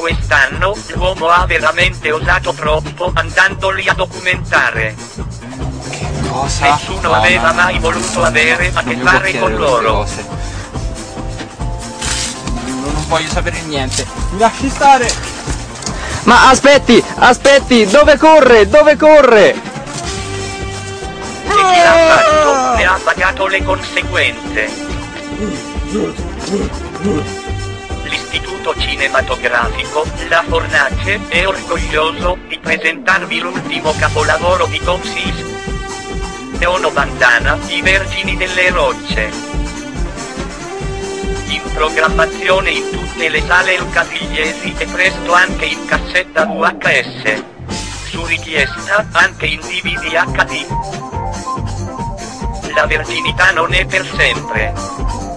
quest'anno, l'uomo ha veramente osato troppo andandoli a documentare. Cosa? Nessuno No, aveva mai voluto avere a che fare con loro. non voglio sapere niente. Mi lasci stare! Ma aspetti, aspetti, dove corre? Dove corre? E chi l'ha fatto ne ha pagato le conseguenze. L'Istituto Cinematografico, La Fornace, è orgoglioso di presentarvi l'ultimo capolavoro di Tom Sis. Bandana, I Vergini delle Rocce. In programmazione in tutte le sale lucatigliesi e presto anche in cassetta VHS. Su richiesta anche in DVD HD. La verginità non è per sempre.